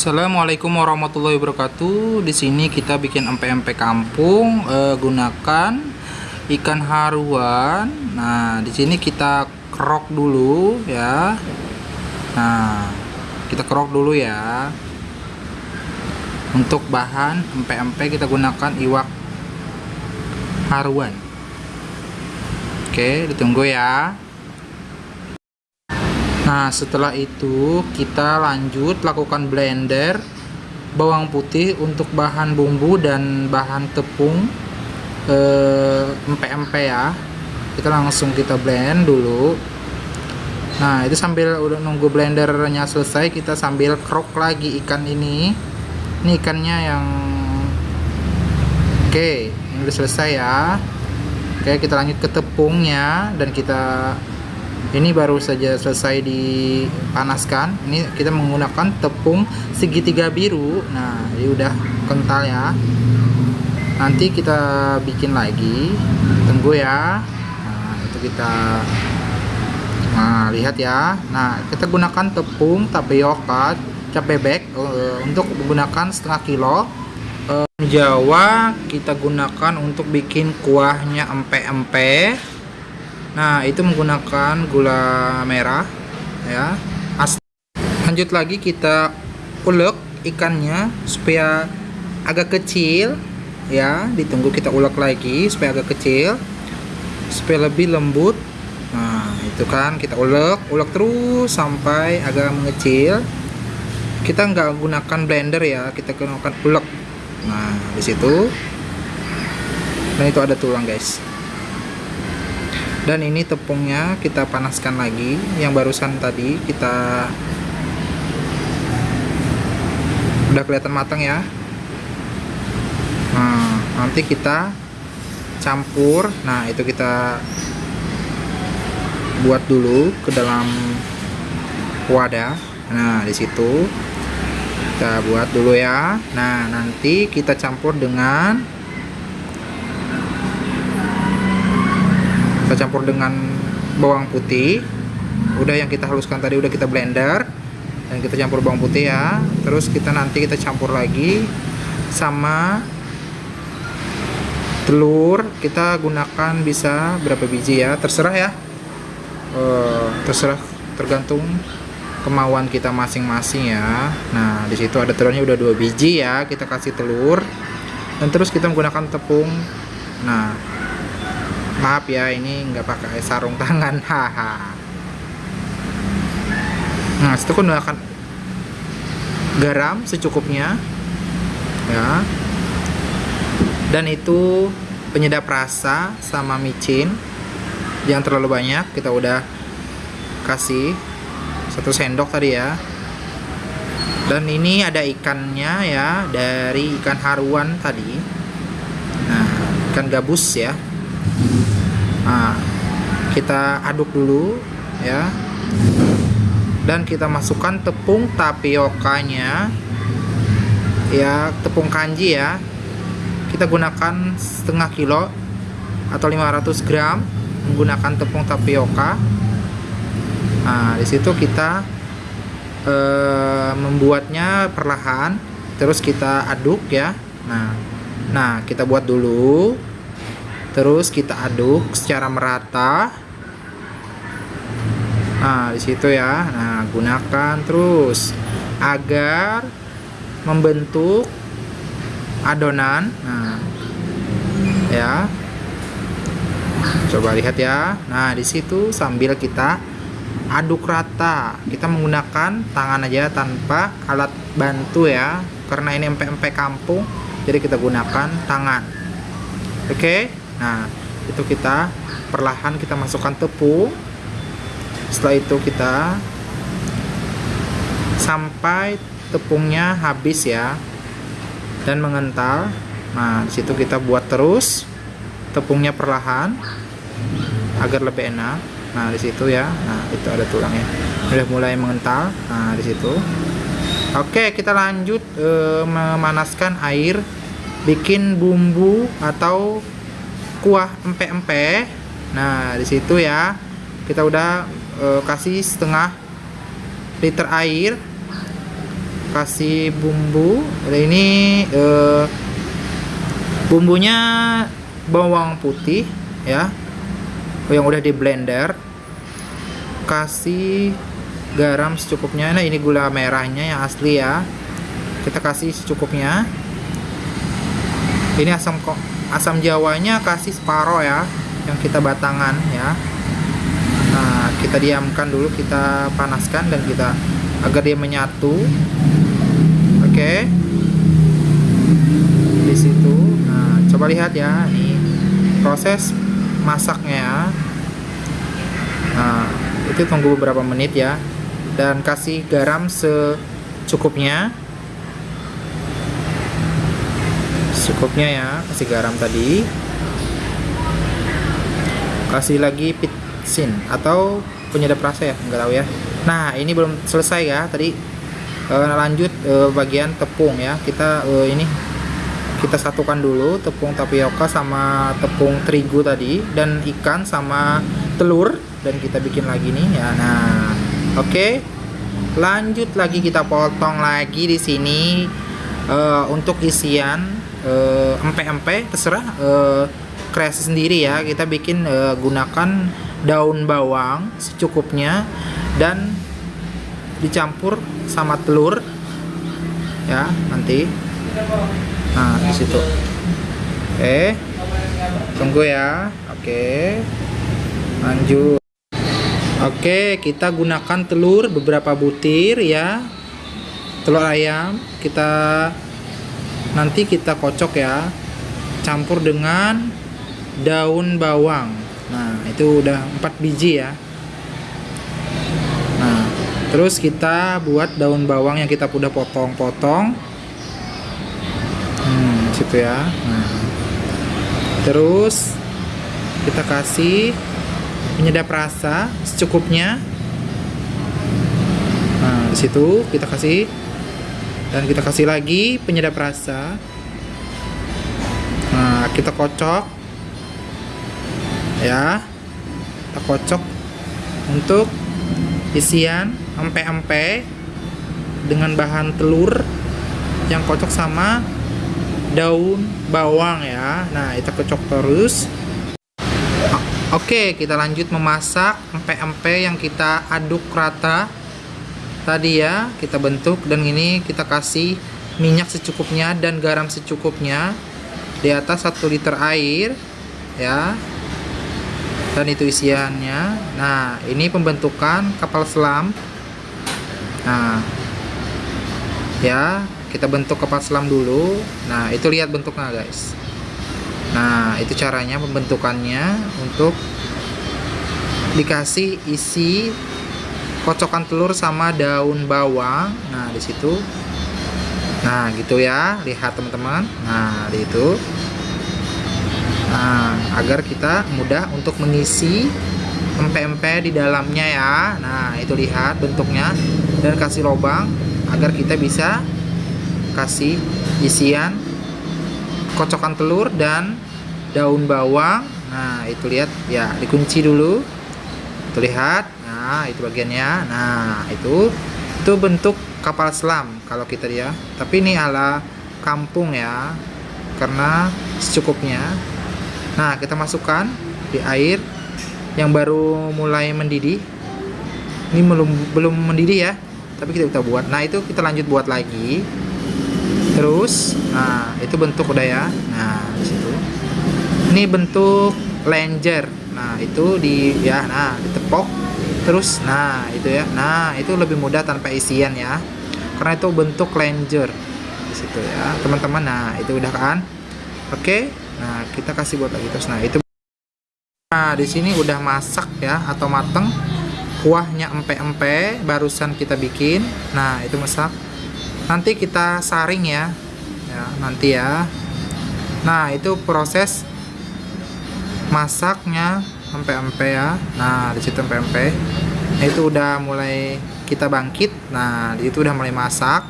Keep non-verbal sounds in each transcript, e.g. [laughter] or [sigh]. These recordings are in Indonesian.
Assalamualaikum warahmatullahi wabarakatuh. Di sini kita bikin empek-empek kampung eh, gunakan ikan haruan. Nah, di sini kita kerok dulu ya. Nah, kita kerok dulu ya. Untuk bahan empek-empek kita gunakan iwak haruan. Oke, ditunggu ya. Nah setelah itu kita lanjut lakukan blender bawang putih untuk bahan bumbu dan bahan tepung empe-empe ya. Kita langsung kita blend dulu. Nah itu sambil udah nunggu blendernya selesai kita sambil krok lagi ikan ini. Ini ikannya yang oke ini udah selesai ya. Oke kita lanjut ke tepungnya dan kita ini baru saja selesai dipanaskan. Ini kita menggunakan tepung segitiga biru. Nah ini udah kental ya. Nanti kita bikin lagi. Tunggu ya. Nah itu kita nah lihat ya. Nah kita gunakan tepung tapioka cap bebek uh, untuk menggunakan setengah kilo. Uh, Jawa kita gunakan untuk bikin kuahnya empe-empe Nah, itu menggunakan gula merah ya. Lanjut lagi kita ulek ikannya supaya agak kecil ya. Ditunggu kita ulek lagi supaya agak kecil supaya lebih lembut. Nah, itu kan kita ulek, ulek terus sampai agak mengecil. Kita nggak gunakan blender ya, kita gunakan ulek. Nah, di situ. Dan itu ada tulang, guys dan ini tepungnya kita panaskan lagi. Yang barusan tadi kita udah kelihatan matang ya. Nah nanti kita campur. Nah itu kita buat dulu ke dalam wadah. Nah di situ kita buat dulu ya. Nah nanti kita campur dengan campur dengan bawang putih. Udah yang kita haluskan tadi udah kita blender. Dan kita campur bawang putih ya. Terus kita nanti kita campur lagi sama telur. Kita gunakan bisa berapa biji ya? Terserah ya. Uh, terserah. Tergantung kemauan kita masing-masing ya. Nah di situ ada telurnya udah dua biji ya. Kita kasih telur. Dan terus kita menggunakan tepung. Nah maaf ya ini nggak pakai sarung tangan. [laughs] Haha. Nah itu gunakan garam secukupnya ya. Dan itu penyedap rasa sama micin jangan terlalu banyak. Kita udah kasih satu sendok tadi ya. Dan ini ada ikannya ya dari ikan haruan tadi. Nah ikan gabus ya nah kita aduk dulu ya. Dan kita masukkan tepung tapiokanya ya tepung kanji ya. Kita gunakan setengah kilo atau 500 gram menggunakan tepung tapioka. Nah di situ kita e, membuatnya perlahan terus kita aduk ya. Nah nah kita buat dulu terus kita aduk secara merata. Nah di situ ya. Nah gunakan terus agar membentuk adonan. Nah ya. Coba lihat ya. Nah di situ sambil kita aduk rata. Kita menggunakan tangan aja tanpa alat bantu ya. Karena ini empek-empek kampung jadi kita gunakan tangan. Oke? okay? Nah itu kita perlahan kita masukkan tepung setelah itu kita sampai tepungnya habis ya dan mengental. Nah di situ kita buat terus tepungnya perlahan agar lebih enak. Nah di situ ya. Nah itu ada tulangnya udah mulai mengental. Nah di situ oke kita lanjut e, memanaskan air bikin bumbu atau kuah empe-empe. Nah di situ ya kita udah e, kasih setengah liter air kasih bumbu. Ini eh, bumbunya bawang putih ya yang udah di blender. Kasih garam secukupnya. Nah ini gula merahnya yang asli ya. Kita kasih secukupnya. Ini asam kok asam jawanya kasih separoh ya yang kita batangan ya. Nah kita diamkan dulu kita panaskan dan kita agar dia menyatu. Oke. Okay. di situ. Nah coba lihat ya ini proses masaknya ya. Nah itu tunggu beberapa menit ya. Dan kasih garam secukupnya secukupnya ya kasih garam tadi. Kasih lagi pitsin atau penyedap rasa ya enggak tahu ya. Nah ini belum selesai ya tadi e, lanjut e, bagian tepung ya. Kita e, ini kita satukan dulu tepung tapioka sama tepung terigu tadi dan ikan sama telur dan kita bikin lagi nih ya. Nah oke. Okay. lanjut lagi kita potong lagi di sini uh, untuk isian empe-empe uh, terserah. Uh, kreasi sendiri ya. Kita bikin uh, gunakan daun bawang secukupnya dan dicampur sama telur. Ya nanti. Nah di situ. Oke tunggu ya. Oke. Lanjut. Oke, kita gunakan telur beberapa butir ya. Telur ayam kita nanti kita kocok ya. Campur dengan daun bawang. Nah, itu udah 4 biji ya. Nah, terus kita buat daun bawang yang kita udah potong-potong. Hmm, situ ya. Nah. Terus kita kasih penyedap rasa secukupnya nah di situ kita kasih dan kita kasih lagi penyedap rasa. Nah kita kocok. Ya. Kita kocok untuk isian empe-empe dengan bahan telur yang kocok sama daun bawang ya. Nah kita kocok terus. Oke, kita lanjut memasak empe-empe yang kita aduk rata tadi ya, kita bentuk dan ini kita kasih minyak secukupnya dan garam secukupnya di atas 1 liter air ya. Dan itu isiannya. Nah, ini pembentukan kapal selam. Nah, ya, kita bentuk kapal selam dulu. Nah, itu lihat bentuknya, guys. Nah, itu caranya pembentukannya untuk dikasih isi kocokan telur sama daun bawang. Nah, di situ. Nah, gitu ya. Lihat teman-teman. Nah, di itu. Nah, agar kita mudah untuk mengisi empe-empe di dalamnya ya. Nah, itu lihat bentuknya dan kasih lubang agar kita bisa kasih isian kocokan telur dan daun bawang nah itu lihat ya dikunci dulu itu lihat nah itu bagiannya. Nah itu itu bentuk kapal selam kalau kita dia. Tapi ini ala kampung ya karena secukupnya. Nah kita masukkan di air yang baru mulai mendidih. Ini belum belum mendidih ya tapi kita kita buat. Nah itu kita lanjut buat lagi. Terus nah itu bentuk udah ya. Nah di situ ini bentuk langer nah itu di ya nah ditepok terus nah itu ya. Nah itu lebih mudah tanpa isian ya. Karena itu bentuk langer di situ ya. Teman-teman nah itu udah kan? Oke nah kita kasih buat lagi. Terus nah itu. Nah di sini udah masak ya atau mateng. Kuahnya empe-empe barusan kita bikin. Nah itu masak. Nanti kita saring ya. Ya nanti ya. Nah itu proses masaknya empe-empe ya. Nah di situ empe-empe nah, itu udah mulai kita bangkit. Nah di itu udah mulai masak.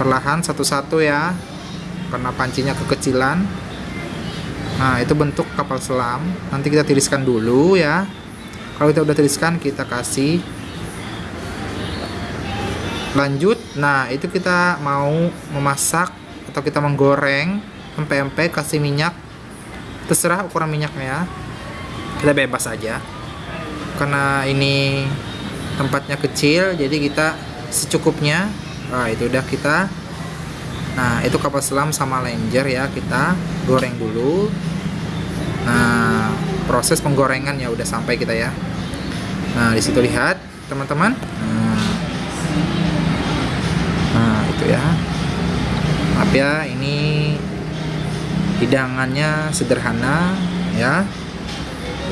Perlahan satu-satu ya. Karena pancinya kekecilan. Nah itu bentuk kapal selam. Nanti kita tiriskan dulu ya. Kalau kita udah tiriskan kita kasih. Lanjut. Nah itu kita mau memasak atau kita menggoreng. Empek-empek kasih minyak. Terserah ukuran minyaknya kita bebas aja. Karena ini tempatnya kecil jadi kita secukupnya. Nah itu udah kita. Nah itu kapal selam sama lenjer ya kita goreng dulu. Nah proses penggorengan ya udah sampai kita ya. Nah di situ lihat teman-teman. Nah, nah itu ya. Maaf ya ini hidangannya sederhana ya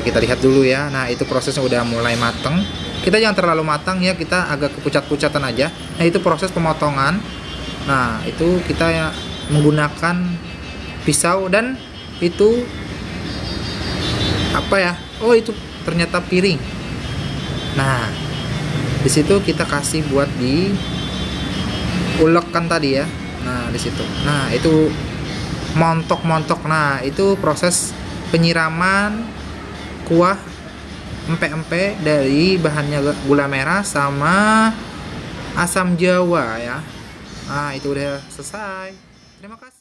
kita lihat dulu ya. Nah itu prosesnya udah mulai mateng. Kita jangan terlalu matang ya kita agak kepucat-pucatan aja. Nah itu proses pemotongan. Nah itu kita ya menggunakan pisau dan itu apa ya? Oh itu ternyata piring. Nah di situ kita kasih buat di ulekkan tadi ya. Nah di situ nah itu montok-montok. Nah itu proses penyiraman kuah empe-empe dari bahannya gula merah sama asam jawa ya. Nah itu udah selesai. Terima kasih